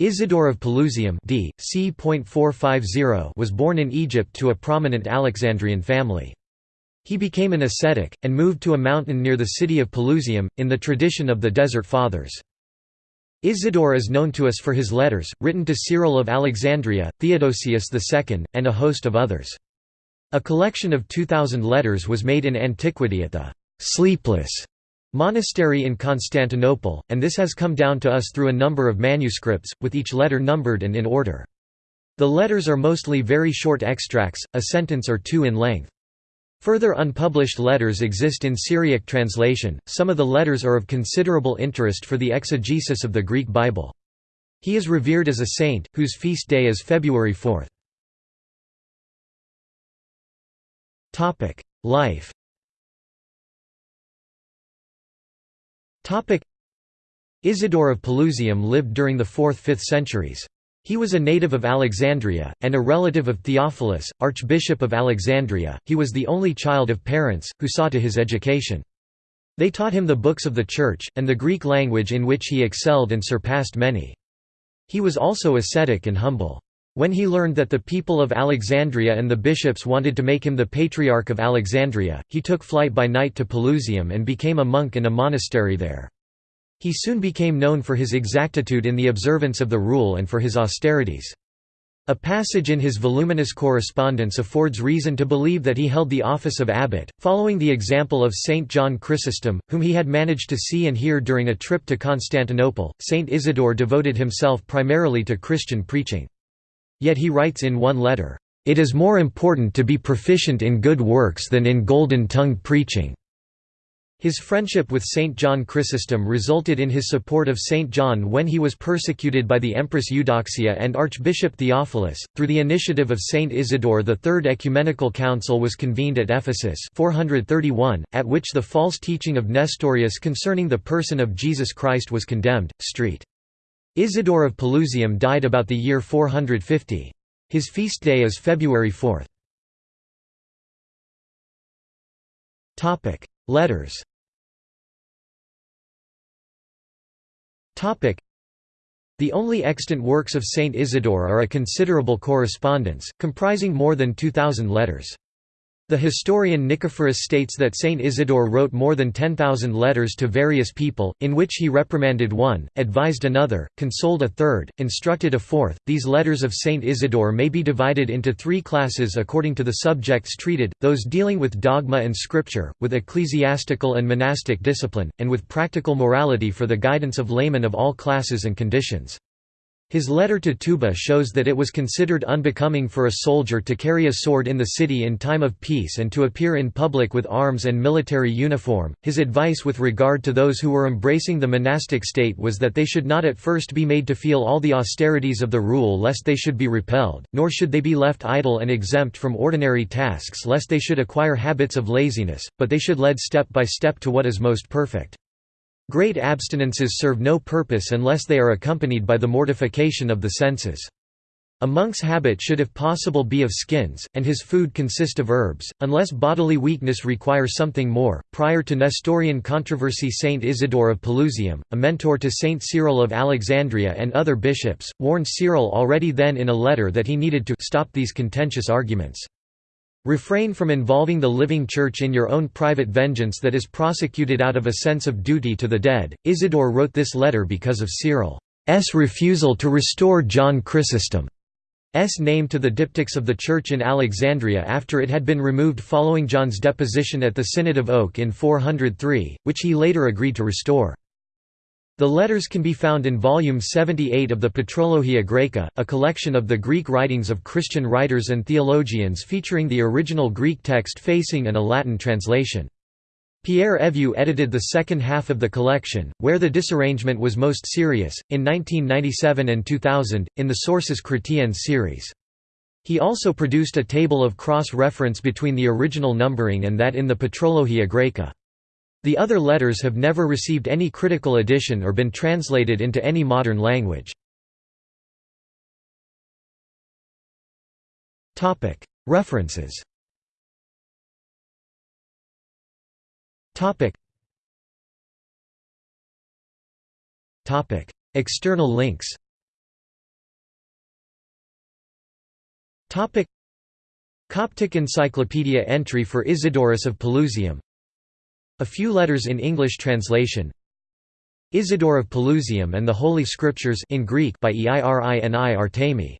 Isidore of Pelusium d. c. was born in Egypt to a prominent Alexandrian family. He became an ascetic, and moved to a mountain near the city of Pelusium, in the tradition of the Desert Fathers. Isidore is known to us for his letters, written to Cyril of Alexandria, Theodosius II, and a host of others. A collection of 2,000 letters was made in antiquity at the «sleepless» monastery in Constantinople, and this has come down to us through a number of manuscripts, with each letter numbered and in order. The letters are mostly very short extracts, a sentence or two in length. Further unpublished letters exist in Syriac translation, some of the letters are of considerable interest for the exegesis of the Greek Bible. He is revered as a saint, whose feast day is February 4. Life Isidore of Pelusium lived during the 4th–5th centuries. He was a native of Alexandria, and a relative of Theophilus, Archbishop of Alexandria. He was the only child of parents, who saw to his education. They taught him the books of the Church, and the Greek language in which he excelled and surpassed many. He was also ascetic and humble. When he learned that the people of Alexandria and the bishops wanted to make him the Patriarch of Alexandria, he took flight by night to Pelusium and became a monk in a monastery there. He soon became known for his exactitude in the observance of the rule and for his austerities. A passage in his voluminous correspondence affords reason to believe that he held the office of abbot, following the example of Saint John Chrysostom, whom he had managed to see and hear during a trip to Constantinople. Saint Isidore devoted himself primarily to Christian preaching. Yet he writes in one letter, "...it is more important to be proficient in good works than in golden-tongued preaching." His friendship with Saint John Chrysostom resulted in his support of Saint John when he was persecuted by the Empress Eudoxia and Archbishop Theophilus. Through the initiative of Saint Isidore, the Third Ecumenical Council was convened at Ephesus, 431, at which the false teaching of Nestorius concerning the person of Jesus Christ was condemned. Street. Isidore of Pelusium died about the year 450. His feast day is February 4. Topic: Letters. The only extant works of Saint Isidore are a considerable correspondence, comprising more than 2,000 letters. The historian Nicephorus states that Saint Isidore wrote more than 10,000 letters to various people, in which he reprimanded one, advised another, consoled a third, instructed a fourth. These letters of Saint Isidore may be divided into three classes according to the subjects treated those dealing with dogma and scripture, with ecclesiastical and monastic discipline, and with practical morality for the guidance of laymen of all classes and conditions. His letter to Tuba shows that it was considered unbecoming for a soldier to carry a sword in the city in time of peace and to appear in public with arms and military uniform. His advice with regard to those who were embracing the monastic state was that they should not at first be made to feel all the austerities of the rule lest they should be repelled, nor should they be left idle and exempt from ordinary tasks lest they should acquire habits of laziness, but they should lead step by step to what is most perfect. Great abstinences serve no purpose unless they are accompanied by the mortification of the senses. A monk's habit should if possible be of skins, and his food consist of herbs, unless bodily weakness requires something more. Prior to Nestorian controversy, Saint Isidore of Pelusium, a mentor to Saint Cyril of Alexandria and other bishops, warned Cyril already then in a letter that he needed to stop these contentious arguments. Refrain from involving the living church in your own private vengeance that is prosecuted out of a sense of duty to the dead. Isidore wrote this letter because of Cyril's refusal to restore John Chrysostom's name to the diptychs of the Church in Alexandria after it had been removed following John's deposition at the Synod of Oak in 403, which he later agreed to restore. The letters can be found in volume 78 of the Patrologia Graeca, a collection of the Greek writings of Christian writers and theologians featuring the original Greek text facing and a Latin translation. Pierre Evieux edited the second half of the collection, where the disarrangement was most serious, in 1997 and 2000, in the Sources Chrétiennes series. He also produced a table of cross-reference between the original numbering and that in the Patrologia Graeca. The other letters have never received any critical edition or been translated into any modern language. References. External links. Coptic Encyclopedia entry for Isidorus of Pelusium. A few letters in English translation. Isidore of Pelusium and the Holy Scriptures in Greek by Eirini Artemi